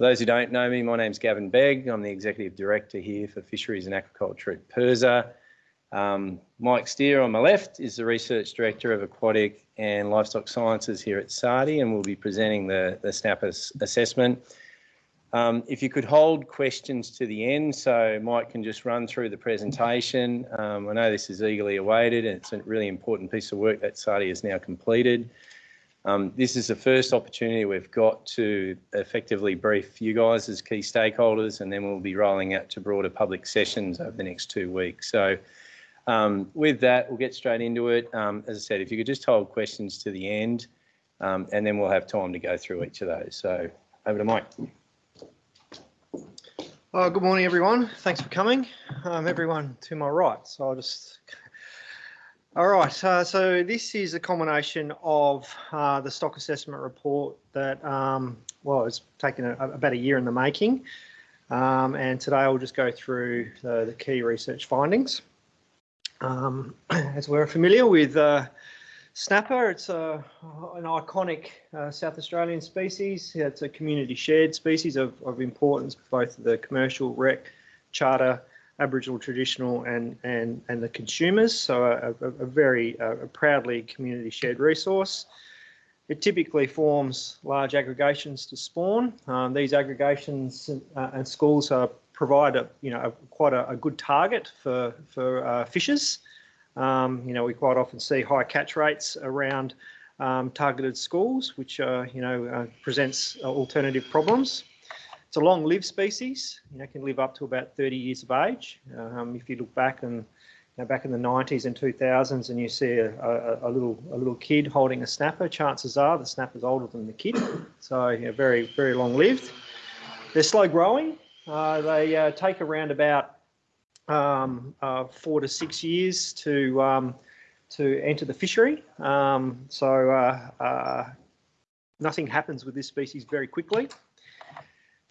For those who don't know me, my name's Gavin Begg. I'm the Executive Director here for Fisheries and Aquaculture at PIRSA. Um, Mike Steer on my left is the Research Director of Aquatic and Livestock Sciences here at SARDI and will be presenting the, the SNAP assessment. Um, if you could hold questions to the end so Mike can just run through the presentation. Um, I know this is eagerly awaited and it's a really important piece of work that SARDI has now completed. Um, this is the first opportunity we've got to effectively brief you guys as key stakeholders and then we'll be rolling out to broader public sessions over the next two weeks. So um, with that, we'll get straight into it. Um, as I said, if you could just hold questions to the end um, and then we'll have time to go through each of those. So over to Mike. Oh, good morning, everyone. Thanks for coming. Um, everyone to my right. So I'll just. All right. Uh, so this is a combination of uh, the stock assessment report that, um, well, it's taken a, about a year in the making. Um, and today I'll just go through the, the key research findings. Um, as we're familiar with uh, Snapper, it's a, an iconic uh, South Australian species. It's a community shared species of, of importance, both the commercial, rec, charter, Aboriginal traditional and, and, and the consumers. So a, a, a very a proudly community shared resource. It typically forms large aggregations to spawn. Um, these aggregations uh, and schools are, provide a, you know, quite a, good target for, for uh, fishers. Um, you know, we quite often see high catch rates around um, targeted schools, which uh, you know uh, presents uh, alternative problems. It's a long-lived species. You know, can live up to about 30 years of age. Um, if you look back and you know, back in the 90s and 2000s, and you see a, a, a, little a little kid holding a snapper, chances are the snapper's older than the kid. So you know, very very long-lived. They're slow growing. Uh, they uh, take around about um, uh, four to six years to um, to enter the fishery. Um, so uh, uh, nothing happens with this species very quickly.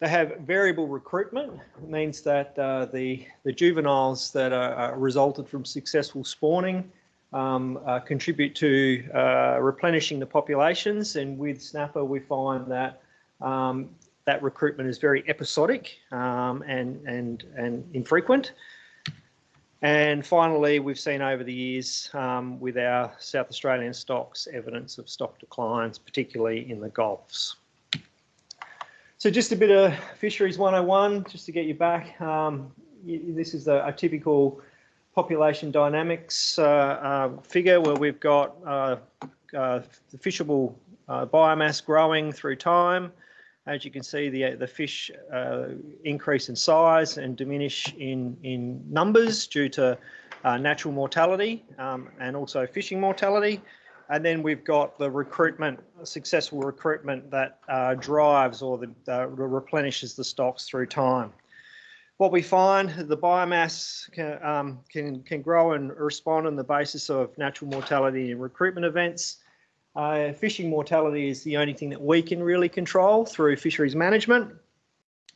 They have variable recruitment. It means that uh, the the juveniles that are, resulted from successful spawning um, uh, contribute to uh, replenishing the populations. And with snapper, we find that um, that recruitment is very episodic um, and and and infrequent. And finally, we've seen over the years um, with our South Australian stocks evidence of stock declines, particularly in the Gulfs. So just a bit of Fisheries 101, just to get you back. Um, this is a, a, typical population dynamics uh, uh, figure where we've got uh, uh the fishable uh, biomass growing through time, as you can see, the the fish uh, increase in size and diminish in in numbers due to natural mortality um, and also fishing mortality. And then we've got the recruitment, successful recruitment that uh, drives or the, replenishes the stocks through time. What we find, the biomass can, um, can, can grow and respond on the basis of natural mortality and recruitment events. Uh, fishing mortality is the only thing that we can really control through fisheries management.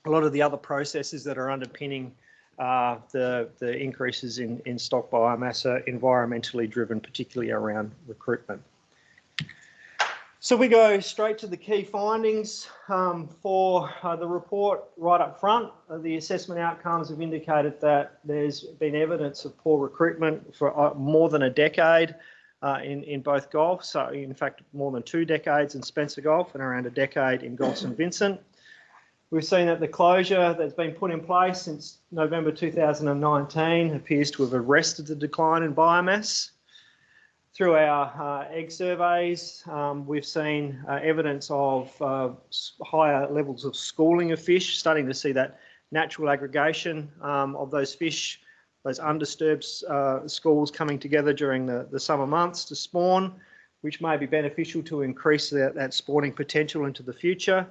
A lot of the other processes that are underpinning uh, the, the increases in, in stock biomass are environmentally driven, particularly around recruitment. So we go straight to the key findings um, for uh, the report right up front. Uh, the assessment outcomes have indicated that there's been evidence of poor recruitment for uh, more than a decade uh, in, in both Gulf. So in fact, more than two decades in Spencer Gulf and around a decade in Gulf St Vincent. We've seen that the closure that's been put in place since November 2019 appears to have arrested the decline in biomass. Through our uh, egg surveys, um, we've seen uh, evidence of uh, higher levels of schooling of fish, starting to see that natural aggregation um, of those fish those undisturbed uh, schools coming together during the, the summer months to spawn, which may be beneficial to increase that, that spawning potential into the future.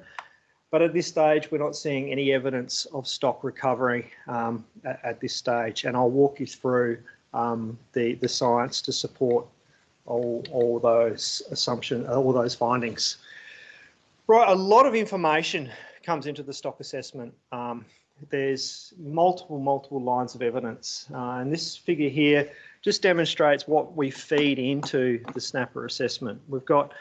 But at this stage, we're not seeing any evidence of stock recovery um, at, at, this stage. And I'll walk you through um, the, the science to support all, all those assumptions, all those findings. Right, a lot of information comes into the stock assessment. Um, there's multiple, multiple lines of evidence. Uh, and this figure here just demonstrates what we feed into the snapper assessment. We've got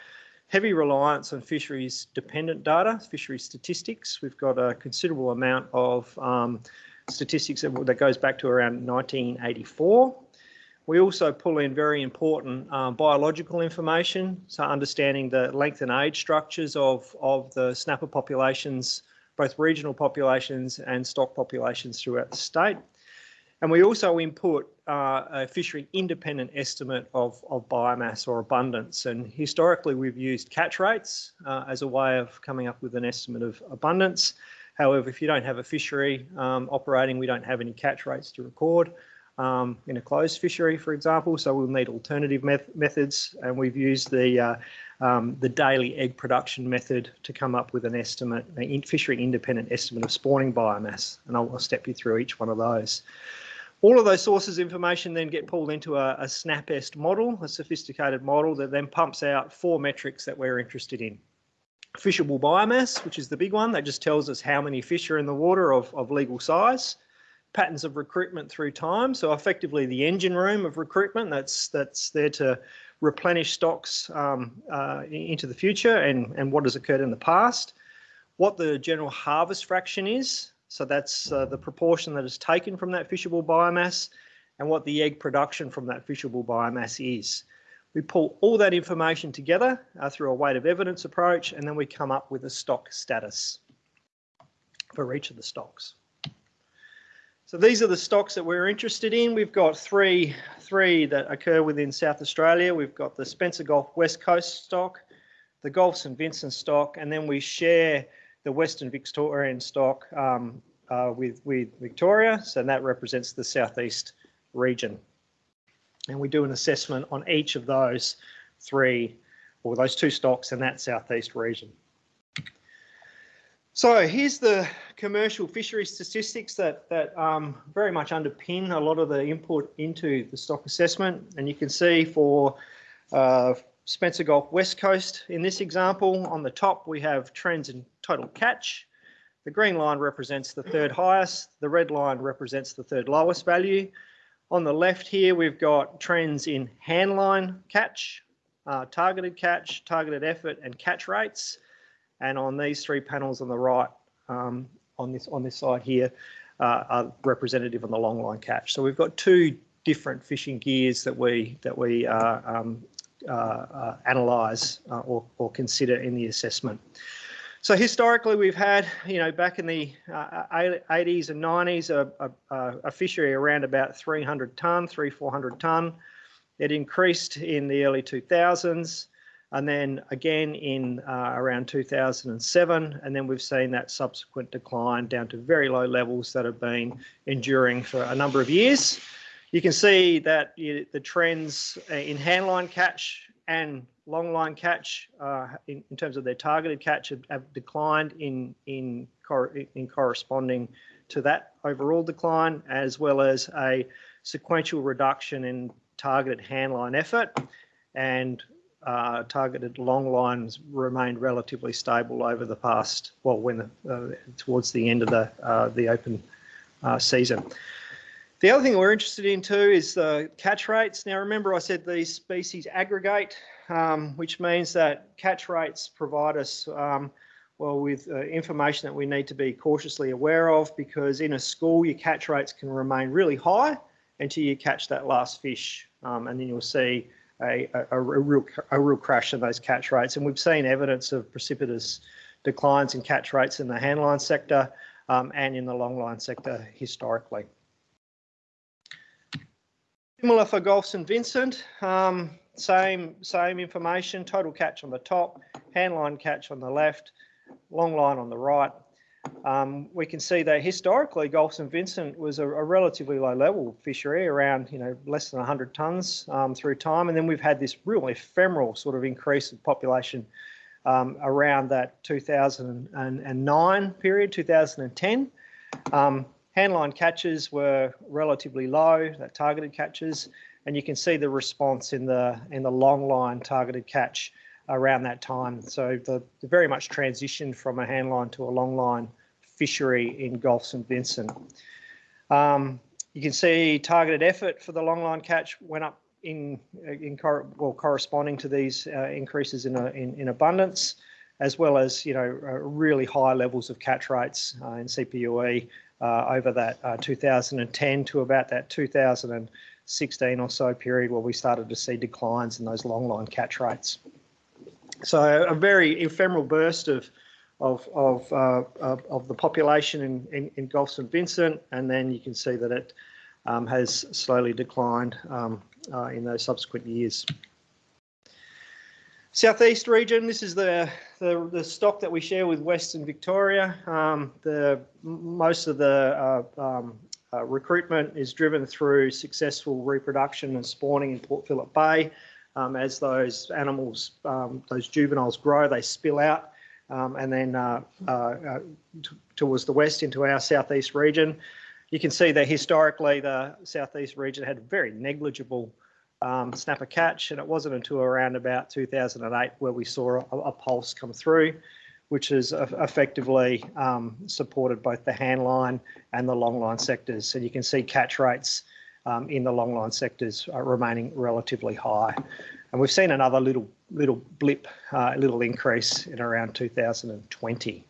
heavy reliance on fisheries dependent data, fisheries statistics. We've got a considerable amount of um, statistics that, that, goes back to around 1984. We also pull in very important um, biological information, so understanding the length and age structures of, of the snapper populations, both regional populations and stock populations throughout the state. And we also input uh, a fishery independent estimate of, of biomass or abundance. And historically, we've used catch rates uh, as a way of coming up with an estimate of abundance. However, if you don't have a fishery um, operating, we don't have any catch rates to record um, in a closed fishery, for example. So we'll need alternative methods, and we've used the uh, um, the daily egg production method to come up with an estimate, a fishery independent estimate of spawning biomass. And I'll, I'll step you through each one of those. All of those sources information then get pulled into a, a SNAPEST model, a sophisticated model that then pumps out four metrics that we're interested in. Fishable biomass, which is the big one, that just tells us how many fish are in the water of, of legal size. Patterns of recruitment through time, so effectively the engine room of recruitment that's that's there to replenish stocks um, uh, into the future and, and what has occurred in the past. What the general harvest fraction is, so that's uh, the proportion that is taken from that fishable biomass and what the egg production from that fishable biomass is. We pull all that information together uh, through a weight of evidence approach and then we come up with a stock status for each of the stocks. So these are the stocks that we're interested in. We've got three, three that occur within South Australia. We've got the Spencer Gulf West Coast stock, the Gulf St Vincent stock, and then we share the Western Victorian stock um, uh, with, with Victoria, so that represents the southeast region. And we do an assessment on each of those three, or those two stocks in that southeast region. So here's the commercial fishery statistics that, that um, very much underpin a lot of the input into the stock assessment. And you can see for uh, Spencer Gulf West Coast. In this example, on the top, we have trends in total catch. The green line represents the third highest. The red line represents the third lowest value. On the left here, we've got trends in handline catch, uh, targeted catch, targeted effort, and catch rates. And on these three panels on the right, um, on this on this side here, uh, are representative on the long line catch. So we've got two different fishing gears that we that we uh, um, uh, uh, analyse uh, or, or consider in the assessment. So historically, we've had, you know, back in the 80s and 90s, a, a, a fishery around about 300 tonne, three, 400 tonne. It increased in the early 2000s and then again in uh, around 2007 and then we've seen that subsequent decline down to very low levels that have been enduring for a number of years you can see that the trends uh, in handline catch and long line catch uh, in, in, terms of their targeted catch have, have declined in, in, cor in corresponding to that overall decline, as well as a sequential reduction in targeted handline effort and uh, targeted long lines remained relatively stable over the past, well, when the, uh, towards the end of the, uh, the open uh, season. The other thing we're interested in too is the catch rates. Now remember I said these species aggregate, um, which means that catch rates provide us um, well with uh, information that we need to be cautiously aware of because in a school your catch rates can remain really high until you catch that last fish um, and then you'll see a, a, a, real, a real crash in those catch rates and we've seen evidence of precipitous declines in catch rates in the handline sector um, and in the longline sector historically. Similar for Gulf St Vincent, um, same, same information, total catch on the top, handline catch on the left, long line on the right. Um, we can see that historically Gulf St Vincent was a, a, relatively low level fishery around you know less than 100 tonnes um, through time. And then we've had this real ephemeral sort of increase of population um, around that 2009 period 2010 um, Handline catches were relatively low, that targeted catches, and you can see the response in the in the long line targeted catch around that time. So the, the very much transitioned from a handline to a long line fishery in Gulf St Vincent. Um, you can see targeted effort for the long line catch went up in, in well, corresponding to these uh, increases in, a, in, in abundance, as well as, you know, uh, really high levels of catch rates uh, in CPUE uh, over that uh, 2010 to about that 2016 or so period where we started to see declines in those long line catch rates. So a very ephemeral burst of of of, uh, of the population in, in, in Gulf St Vincent, and then you can see that it um, has slowly declined um, uh, in those subsequent years. Southeast region, this is the, the, the, stock that we share with Western Victoria. Um, the, most of the uh, um, uh, recruitment is driven through successful reproduction and spawning in Port Phillip Bay. Um, as those animals, um, those juveniles grow, they spill out um, and then uh, uh, uh towards the west into our southeast region. You can see that historically the southeast region had very negligible um, snapper catch, and it wasn't until around about 2008 where we saw a, a pulse come through, which has effectively um, supported both the handline and the longline sectors. So you can see catch rates um, in the longline sectors remaining relatively high. And we've seen another little little blip, uh, little increase in around 2020.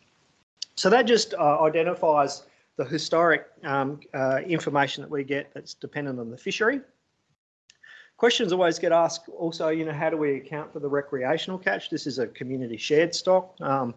So that just uh, identifies the historic um, uh, information that we get that's dependent on the fishery. Questions always get asked also, you know, how do we account for the recreational catch? This is a community shared stock. Um,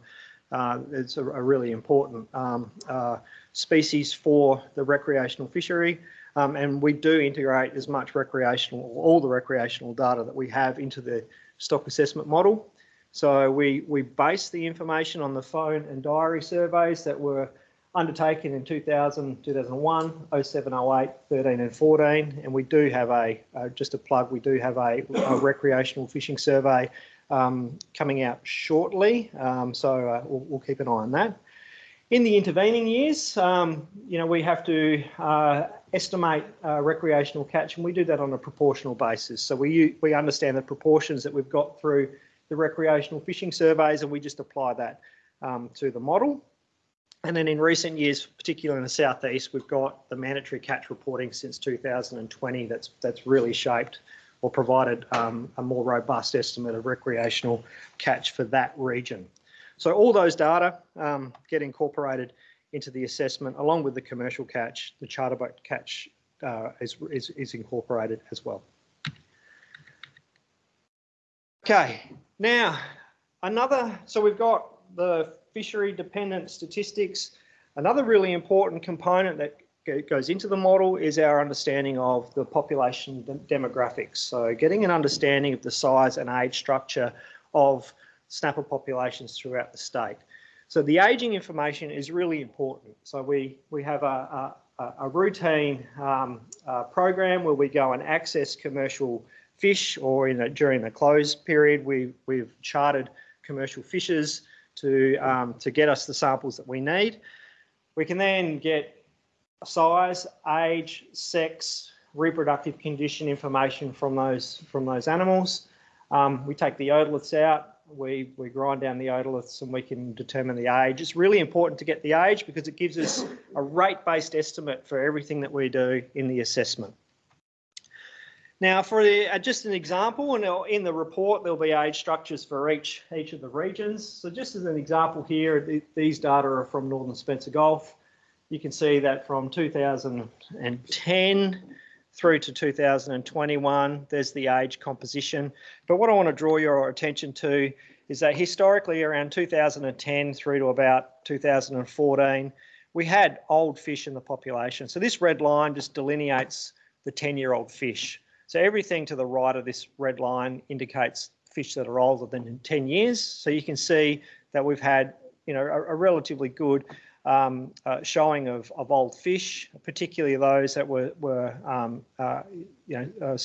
uh, it's a, a, really important um, uh, species for the recreational fishery. Um, and we do integrate as much recreational, all the recreational data that we have into the stock assessment model. So we, we base the information on the phone and diary surveys that were undertaken in 2000, 2001, 07, 08, 13 and 14. And we do have a, uh, just a plug, we do have a, a recreational fishing survey um, coming out shortly. Um, so uh, we'll, we'll, keep an eye on that. In the intervening years, um, you know, we have to uh, estimate uh, recreational catch and we do that on a proportional basis. So we, we understand the proportions that we've got through the recreational fishing surveys and we just apply that um, to the model. And then in recent years, particularly in the southeast, we've got the mandatory catch reporting since 2020 that's that's really shaped or provided um, a more robust estimate of recreational catch for that region. So all those data um, get incorporated into the assessment along with the commercial catch, the charter boat catch uh, is, is, is incorporated as well. Okay, now another, so we've got the fishery dependent statistics. Another really important component that goes into the model is our understanding of the population demographics. So getting an understanding of the size and age structure of snapper populations throughout the state. So the aging information is really important. So we, we have a, a, a routine um, uh, program where we go and access commercial fish or in a, during the closed period, we, we've chartered commercial fishers to, um, to get us the samples that we need. We can then get size, age, sex, reproductive condition information from those, from those animals. Um, we take the otoliths out, we, we grind down the otoliths and we can determine the age. It's really important to get the age because it gives us a rate-based estimate for everything that we do in the assessment. Now, for the, uh, just an example, and in the report there'll be age structures for each each of the regions. So, just as an example here, the, these data are from Northern Spencer Gulf. You can see that from 2010 through to 2021, there's the age composition. But what I want to draw your attention to is that historically, around 2010 through to about 2014, we had old fish in the population. So this red line just delineates the 10-year-old fish. So everything to the right of this red line indicates fish that are older than 10 years. So you can see that we've had, you know, a, a relatively good um, uh, showing of, of old fish, particularly those that were, were um, uh, you know, uh,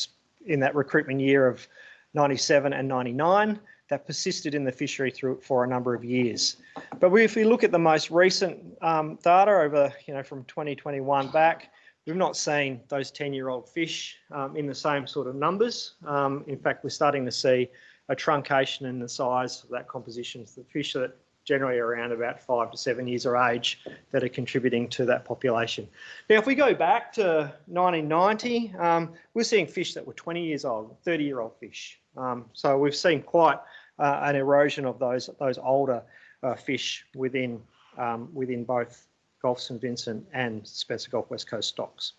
in that recruitment year of 97 and 99 that persisted in the fishery through for a number of years. But if we look at the most recent um, data over, you know, from 2021 back, We've not seen those 10-year-old fish um, in the same sort of numbers. Um, in fact, we're starting to see a truncation in the size of that composition. The fish that generally are around about five to seven years of age that are contributing to that population. Now, if we go back to 1990, um, we're seeing fish that were 20 years old, 30 year old fish. Um, so we've seen quite uh, an erosion of those those older uh, fish within um, within both Gulf St Vincent and Spencer Gulf West Coast stocks.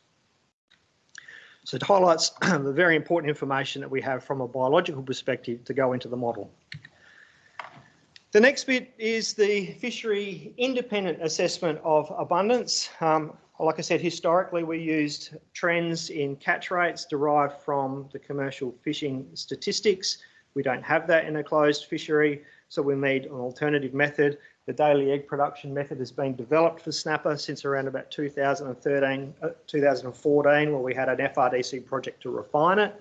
So it highlights the very important information that we have from a biological perspective to go into the model. The next bit is the fishery independent assessment of abundance. Um, like I said, historically we used trends in catch rates derived from the commercial fishing statistics. We don't have that in a closed fishery, so we made an alternative method the daily egg production method has been developed for snapper since around about 2013, uh, 2014, where we had an FRDC project to refine it.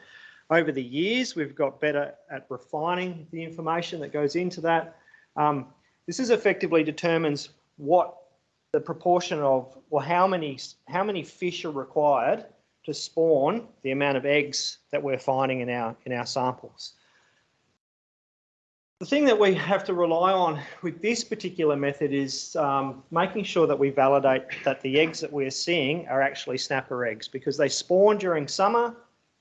Over the years, we've got better at refining the information that goes into that. Um, this is effectively determines what the proportion of, or how many, how many fish are required to spawn the amount of eggs that we're finding in our, in our samples. The thing that we have to rely on with this particular method is um, making sure that we validate that the eggs that we're seeing are actually snapper eggs because they spawn during summer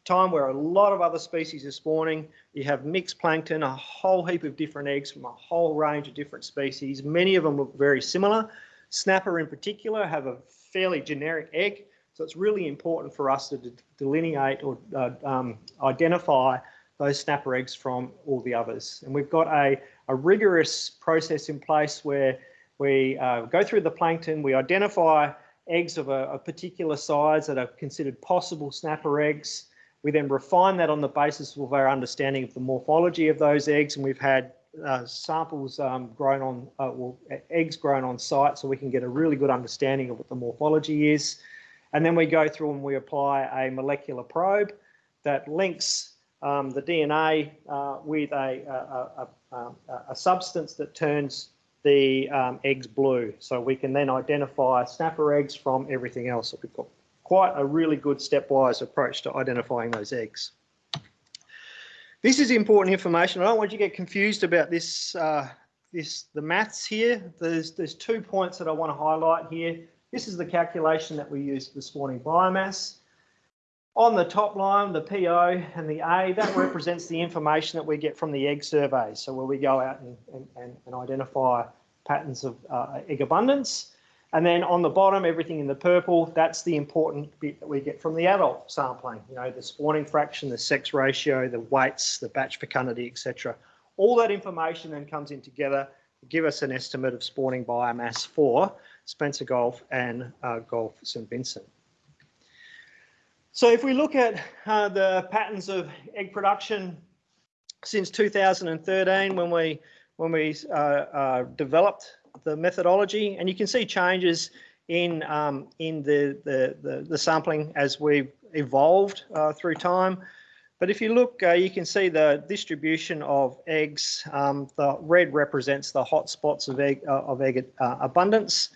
time where a lot of other species are spawning. You have mixed plankton, a whole heap of different eggs from a whole range of different species. Many of them look very similar. Snapper in particular have a fairly generic egg. So it's really important for us to delineate or uh, um, identify those snapper eggs from all the others. And we've got a, a rigorous process in place where we uh, go through the plankton, we identify eggs of a, a, particular size that are considered possible snapper eggs. We then refine that on the basis of our understanding of the morphology of those eggs, and we've had uh, samples um, grown on, uh, well, eggs grown on site, so we can get a really good understanding of what the morphology is. And then we go through and we apply a molecular probe that links um, the DNA uh, with a, a, a, a, substance that turns the um, eggs blue. So we can then identify snapper eggs from everything else. So we've got quite a really good stepwise approach to identifying those eggs. This is important information. I don't want you to get confused about this, uh, this the maths here. There's, there's two points that I want to highlight here. This is the calculation that we used for spawning biomass. On the top line, the PO and the A, that represents the information that we get from the egg survey. So where we go out and, and, and identify patterns of uh, egg abundance. And then on the bottom, everything in the purple, that's the important bit that we get from the adult sampling. You know, the spawning fraction, the sex ratio, the weights, the batch fecundity, etc. All that information then comes in together to give us an estimate of spawning biomass for Spencer Gulf and uh, Gulf St Vincent. So if we look at uh, the patterns of egg production since 2013, when we when we uh, uh, developed the methodology, and you can see changes in um, in the, the, the the sampling as we've evolved uh, through time. But if you look, uh, you can see the distribution of eggs. Um, the red represents the hot spots of egg uh, of egg abundance.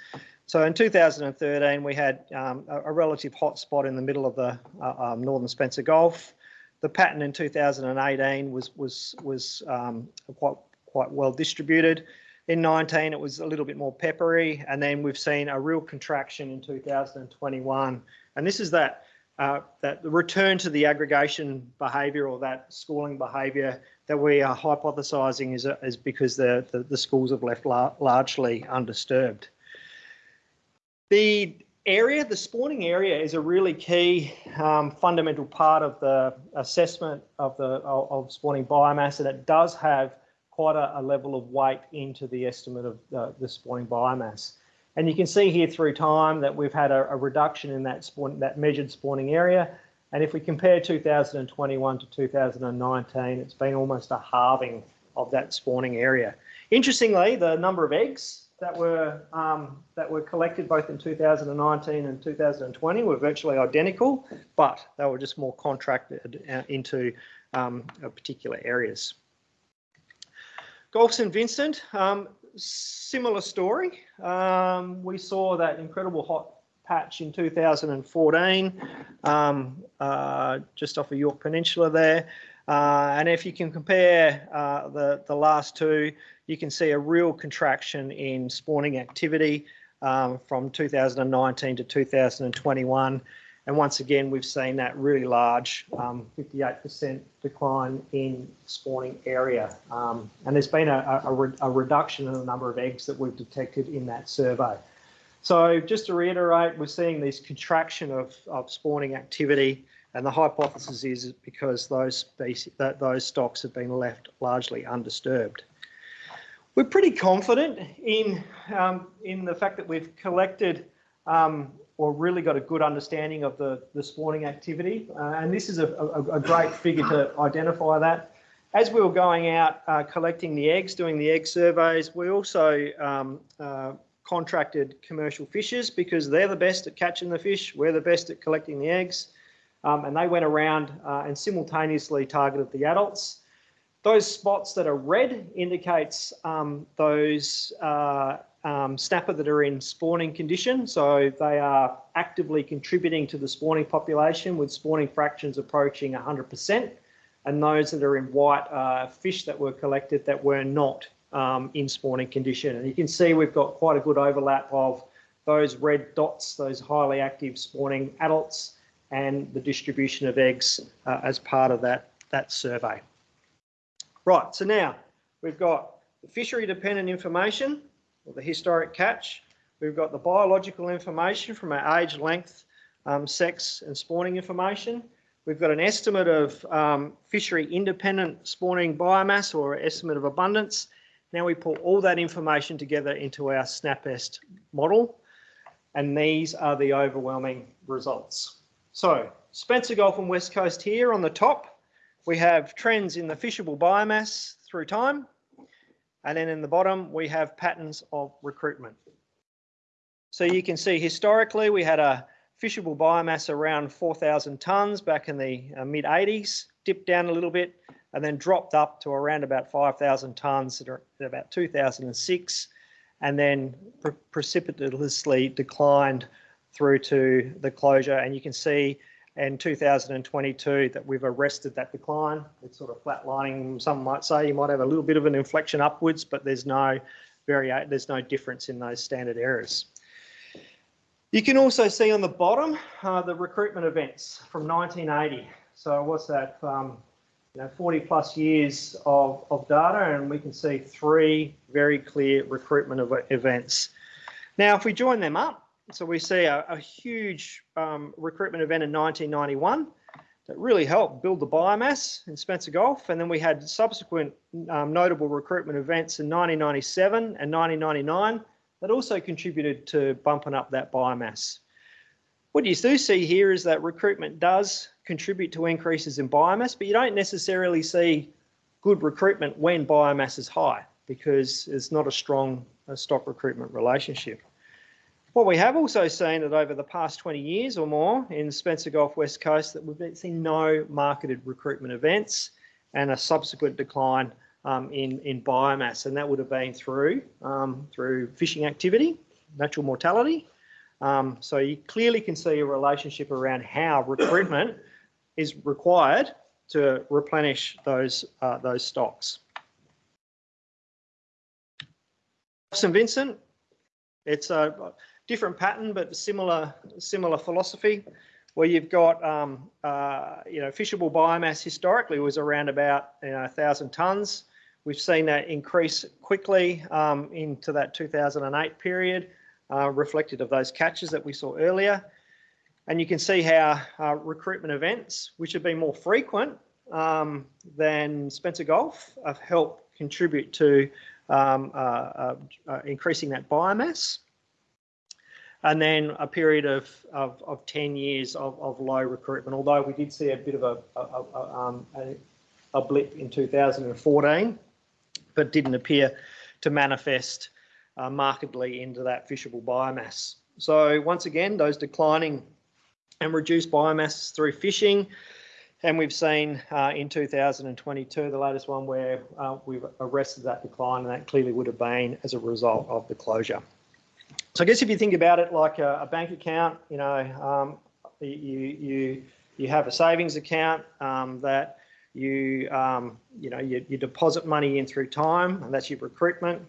So in 2013, we had um, a, a, relative hotspot in the middle of the uh, um, northern Spencer Gulf. The pattern in 2018 was was was um, quite quite well distributed. In 19, it was a little bit more peppery, and then we've seen a real contraction in 2021. And this is that uh, that the return to the aggregation behaviour or that schooling behaviour that we are hypothesising is, is because the, the, the schools have left la largely undisturbed. The area, the spawning area is a really key um, fundamental part of the assessment of the of, spawning biomass and it does have quite a, a level of weight into the estimate of the, the, spawning biomass. And you can see here through time that we've had a, a reduction in that spawn, that measured spawning area. And if we compare 2021 to 2019, it's been almost a halving of that spawning area. Interestingly, the number of eggs that were um, that were collected both in 2019 and 2020 were virtually identical, but they were just more contracted uh, into um, particular areas. Gulf St Vincent, um, similar story. Um, we saw that incredible hot patch in 2014, um, uh, just off of Yorke Peninsula there. Uh, and if you can compare uh, the, the last two, you can see a real contraction in spawning activity um, from 2019 to 2021. And once again, we've seen that really large 58% um, decline in spawning area. Um, and there's been a, a, a, reduction in the number of eggs that we've detected in that survey. So just to reiterate, we're seeing this contraction of, of spawning activity and the hypothesis is because those species, that those stocks have been left largely undisturbed. We're pretty confident in um, in the fact that we've collected um, or really got a good understanding of the, the spawning activity. Uh, and this is a, a, a, great figure to identify that. As we were going out uh, collecting the eggs, doing the egg surveys, we also um, uh, contracted commercial fishers because they're the best at catching the fish. We're the best at collecting the eggs. Um, and they went around uh, and simultaneously targeted the adults. Those spots that are red indicates um, those uh, um, snapper that are in spawning condition. So they are actively contributing to the spawning population with spawning fractions approaching 100%. And those that are in white are fish that were collected that were not um, in spawning condition. And you can see we've got quite a good overlap of those red dots, those highly active spawning adults, and the distribution of eggs uh, as part of that, that survey. Right, so now we've got the fishery dependent information, or the historic catch. We've got the biological information from our age, length, um, sex and spawning information. We've got an estimate of um, fishery independent spawning biomass or estimate of abundance. Now we pull all that information together into our SnapEst model and these are the overwhelming results. So Spencer Gulf and West Coast here on the top, we have trends in the fishable biomass through time. And then in the bottom, we have patterns of recruitment. So you can see historically, we had a fishable biomass around 4,000 tonnes back in the uh, mid 80s, dipped down a little bit and then dropped up to around about 5,000 tonnes at about 2006 and then pre precipitously declined through to the closure. And you can see in 2022 that we've arrested that decline. It's sort of flatlining. Some might say you might have a little bit of an inflection upwards, but there's no very there's no difference in those standard errors. You can also see on the bottom uh, the recruitment events from 1980. So what's that? Um, you know, 40 plus years of, of data, and we can see three very clear recruitment events. Now, if we join them up, so we see a, a huge um, recruitment event in 1991 that really helped build the biomass in Spencer Gulf. And then we had subsequent um, notable recruitment events in 1997 and 1999 that also contributed to bumping up that biomass. What you do see here is that recruitment does contribute to increases in biomass, but you don't necessarily see good recruitment when biomass is high because it's not a strong stock recruitment relationship. What we have also seen that over the past 20 years or more in Spencer Gulf West Coast that we've seen no marketed recruitment events and a subsequent decline um, in, in biomass. And that would have been through, um, through fishing activity, natural mortality. Um, so you clearly can see a relationship around how recruitment is required to replenish those, uh, those stocks. St Vincent, it's a different pattern, but similar similar philosophy, where you've got um, uh, you know fishable biomass historically was around about you know a thousand tons. We've seen that increase quickly um, into that 2008 period, uh, reflected of those catches that we saw earlier. And you can see how uh, recruitment events, which have been more frequent um, than Spencer Gulf, have helped contribute to um, uh, uh, uh increasing that biomass and then a period of, of, of 10 years of, of low recruitment, although we did see a bit of a, a, a, um, a blip in 2014, but didn't appear to manifest uh, markedly into that fishable biomass. So once again, those declining and reduced biomass through fishing, and we've seen uh, in 2022, the latest one where uh, we've arrested that decline, and that clearly would have been as a result of the closure. So I guess if you think about it like a, a bank account, you know, um, you you you have a savings account um, that you, um, you know, you, you deposit money in through time, and that's your recruitment,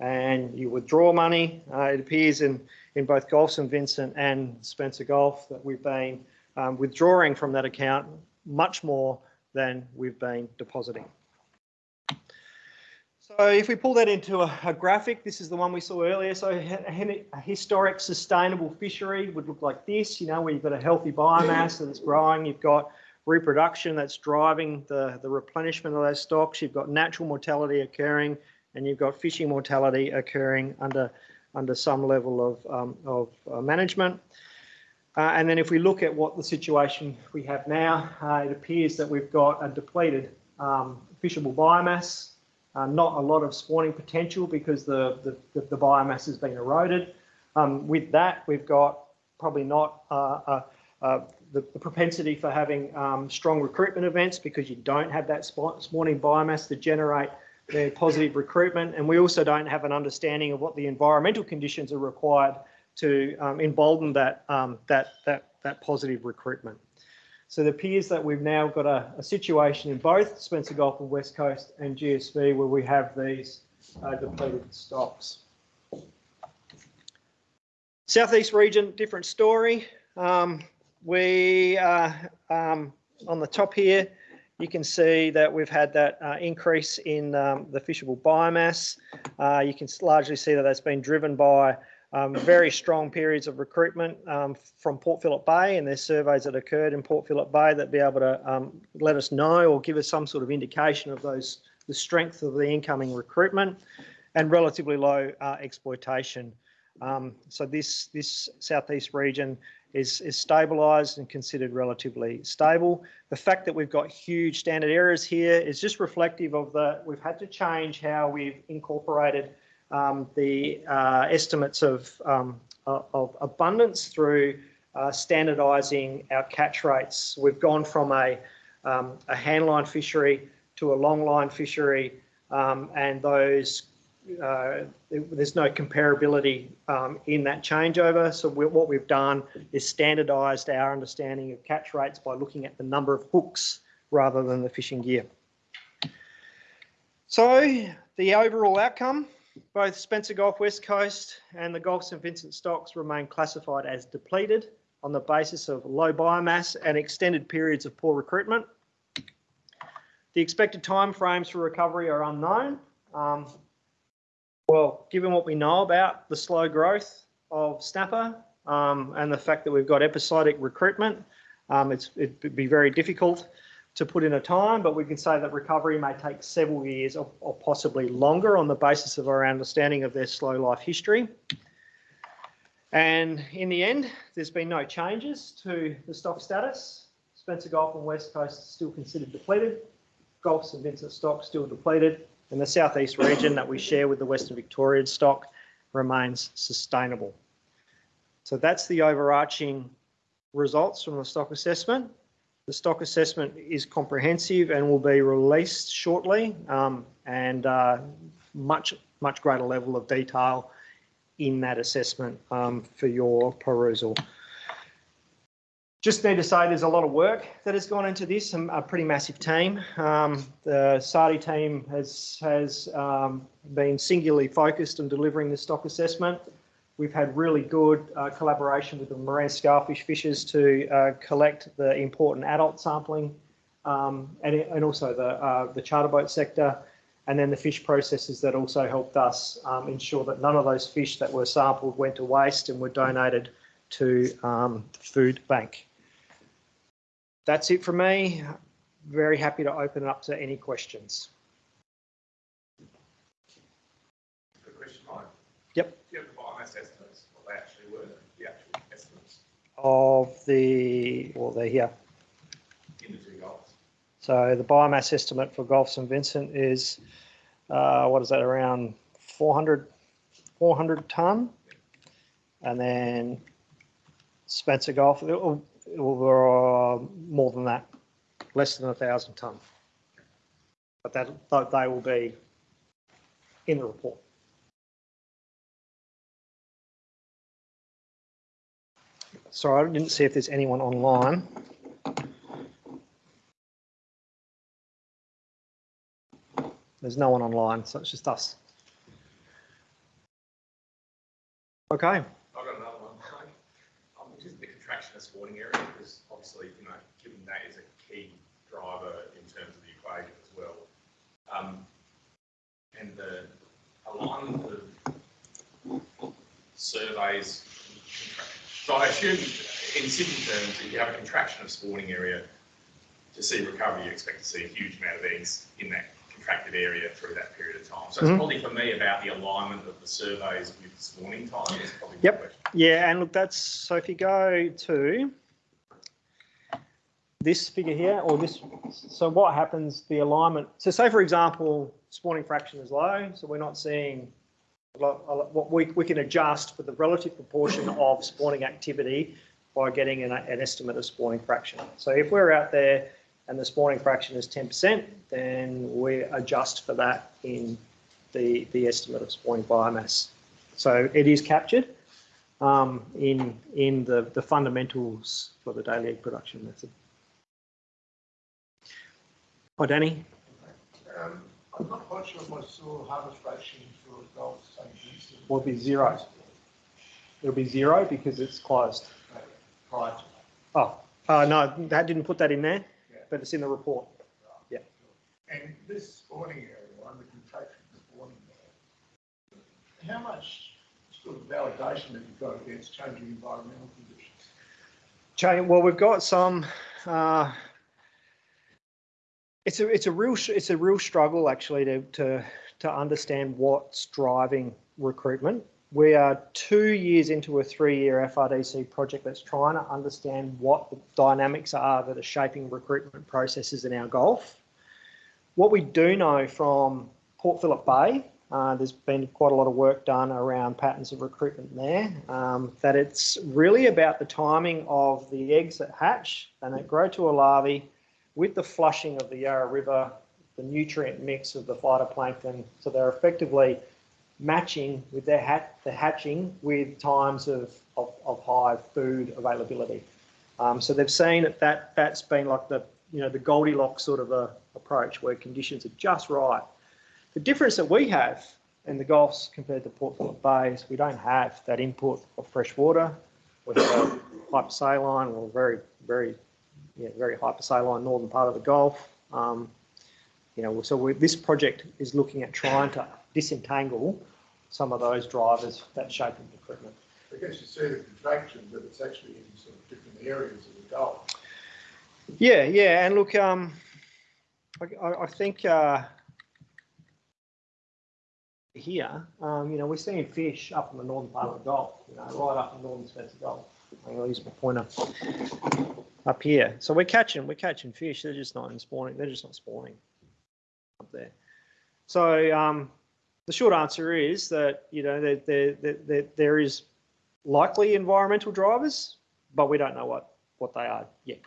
and you withdraw money. Uh, it appears in, in both Gulf St Vincent and Spencer Gulf that we've been um, withdrawing from that account much more than we've been depositing. So if we pull that into a, a graphic, this is the one we saw earlier. So a, historic sustainable fishery would look like this, you know, where you've got a healthy biomass that's growing, you've got reproduction that's driving the, the replenishment of those stocks, you've got natural mortality occurring, and you've got fishing mortality occurring under, under some level of, um, of uh, management. Uh, and then if we look at what the situation we have now, uh, it appears that we've got a depleted um, fishable biomass, uh, not a lot of spawning potential because the, the, the, the biomass has been eroded. Um, with that, we've got probably not uh, uh, uh, the, the, propensity for having um, strong recruitment events because you don't have that spawning biomass to generate the positive recruitment. And we also don't have an understanding of what the environmental conditions are required to um, embolden that, um, that, that, that positive recruitment. So it appears that we've now got a, a, situation in both Spencer Gulf and West Coast and GSV where we have these uh, depleted stocks. Southeast region, different story. Um, we, uh, um, on the top here, you can see that we've had that uh, increase in um, the fishable biomass. Uh, you can largely see that that's been driven by um, very strong periods of recruitment um, from Port Phillip Bay and there's surveys that occurred in Port Phillip Bay that be able to um, let us know or give us some sort of indication of those the strength of the incoming recruitment and relatively low uh, exploitation. Um, so this this southeast region is, is stabilised and considered relatively stable. The fact that we've got huge standard errors here is just reflective of the we've had to change how we've incorporated um, the uh, estimates of, um, of abundance through uh, standardising our catch rates. We've gone from a, um, a handline fishery to a longline fishery um, and those uh, there's no comparability um, in that changeover. So we, what we've done is standardised our understanding of catch rates by looking at the number of hooks rather than the fishing gear. So the overall outcome both Spencer Gulf West Coast and the Gulf St Vincent stocks remain classified as depleted on the basis of low biomass and extended periods of poor recruitment. The expected timeframes for recovery are unknown. Um, well, given what we know about the slow growth of snapper um, and the fact that we've got episodic recruitment, um, it'd be very difficult to put in a time, but we can say that recovery may take several years or, or, possibly longer on the basis of our understanding of their slow life history. And in the end, there's been no changes to the stock status. Spencer Gulf and West Coast still considered depleted. Gulf St Vincent stock still depleted. And the southeast region that we share with the Western Victorian stock remains sustainable. So that's the overarching results from the stock assessment. The stock assessment is comprehensive and will be released shortly um, and uh, much, much greater level of detail in that assessment um, for your perusal. Just need to say there's a lot of work that has gone into this, a pretty massive team. Um, the SARDI team has, has um, been singularly focused on delivering the stock assessment. We've had really good uh, collaboration with the marine scalefish fishers to uh, collect the important adult sampling um, and, and also the, uh, the charter boat sector and then the fish processors that also helped us um, ensure that none of those fish that were sampled went to waste and were donated to um, the food bank. That's it from me. Very happy to open it up to any questions. Good question, Mike. Yep. Do you have the biomass estimates, what they actually were, the actual estimates Of the, well, they're here. in the two goals? So the biomass estimate for Gulf St Vincent is, uh, what is that, around 400, 400 tonne? And then Spencer Gulf, it will, it will, uh, more than that, less than a thousand tonne. But that, they will be in the report. Sorry, I didn't see if there's anyone online. There's no one online, so it's just us. Okay, I've got another one. Um, which is the contraction of spawning area, because obviously, you know, given that is a key driver in terms of the equation as well. Um, and the alignment of surveys. So I assume in simple terms, if you have a contraction of spawning area, to see recovery, you expect to see a huge amount of eggs in that contracted area through that period of time. So Mhm. it's probably for me about the alignment of the surveys with spawning time is probably Yep. yeah, and look, that's, so if you go to this figure here, or this, so what happens, the alignment, so say for example, spawning fraction is low, so we're not seeing a lot, a lot- what we, we can adjust for the relative proportion of spawning activity by getting an, an estimate of spawning fraction. So if we're out there and the spawning fraction is 10%, then we adjust for that in the, the estimate of spawning biomass. So it is captured um, in, in the, the fundamentals for the daily egg production method. Oh, Danny? Um, I'm not quite sure if I saw harvest ration for Gulf St. Vincent. Will be zero. It'll be zero because it's closed. Prior to Oh, uh, no, that didn't put that in there, Yeah. but it's in the report. that. And this spawning area, the contraction spawning area, how much sort of validation have you got against changing environmental conditions? Change, well, we've got some, uh, it's a, it's a real, it's a real struggle actually to, to, to understand what's driving recruitment. We are two years into a three-year FRDC project that's trying to understand what the dynamics are that are shaping recruitment processes in our Gulf. What we do know from Port Phillip Bay, uh, there's been quite a lot of work done around patterns of recruitment there, um, that it's really about the timing of the eggs that hatch and that grow to a larvae with the flushing of the Yarra River, the nutrient mix of the phytoplankton. So they're effectively matching with their hat, the hatching with times of, of, of high food availability. Um, so they've seen that, that that's been like the, you know, the Goldilocks sort of a approach where conditions are just right. The difference that we have in the Gulfs compared to Port Phillip Bay is we don't have that input of fresh water. We have hypersaline or very, very, yeah, very hypersaline northern part of the Gulf. Um, you know, so this project is looking at trying to disentangle some of those drivers that shape the recruitment. I guess you see the contraction, but it's actually in sort of different areas of the Gulf. Yeah, yeah, and look, um, I, I, I think uh, here, um, you know, we're seeing fish up in the northern part of the Gulf, you know, right up in northern Spencer Gulf. I'll use my pointer up here. So we're catching, we're catching fish. They're just not in spawning. They're just not spawning up there. So um, the short answer is that you know there, there, there, there is likely environmental drivers, but we don't know what what they are yet.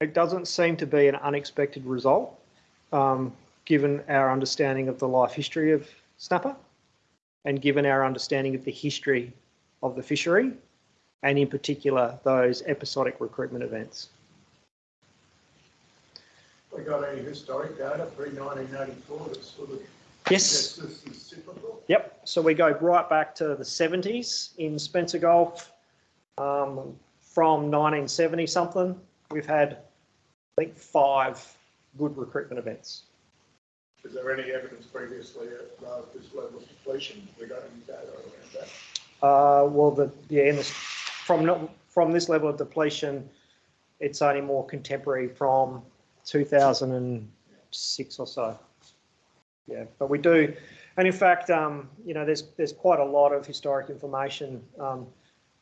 It doesn't seem to be an unexpected result, um, given our understanding of the life history of snapper and given our understanding of the history of the fishery, and in particular, those episodic recruitment events. We got any historic data pre nineteen eighty-four that sort of Yes. says this is cyclical? Yep. So we go right back to the 70s in Spencer Gulf. Um, from 1970 something, we've had, I think, five good recruitment events. Is there any evidence previously uh, this level of depletion? We got any data around that? Uh, well, the yeah, this, from not, from this level of depletion, it's only more contemporary from 2006 or so. Yeah, but we do, and in fact, um, you know, there's there's quite a lot of historic information um,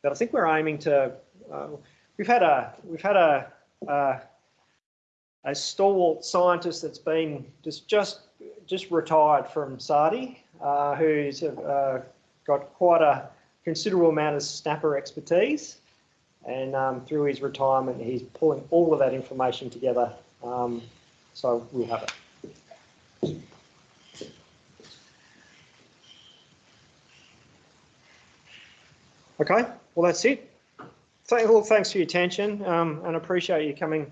that I think we're aiming to. Uh, we've had a we've had a uh, a stalwart scientist that's been just just just retired from SARDI, uh, who's uh, got quite a considerable amount of snapper expertise. And um, through his retirement, he's pulling all of that information together. Um, so we'll have it. Okay, well, that's it. Thank, well, thanks for your attention um, and appreciate you coming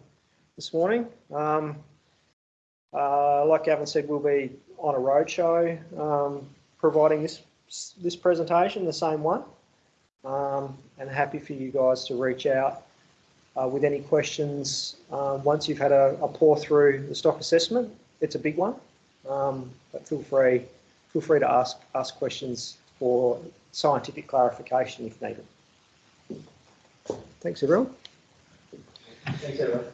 this morning. Um, uh, like Gavin said, we'll be on a roadshow um, providing this this presentation, the same one, um, and happy for you guys to reach out uh, with any questions um, once you've had a, a pour through the stock assessment. It's a big one, um, but feel free feel free to ask ask questions for scientific clarification if needed. Thanks, everyone. Thanks, everyone.